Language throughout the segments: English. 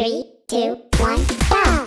Three, two, one, go!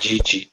de, de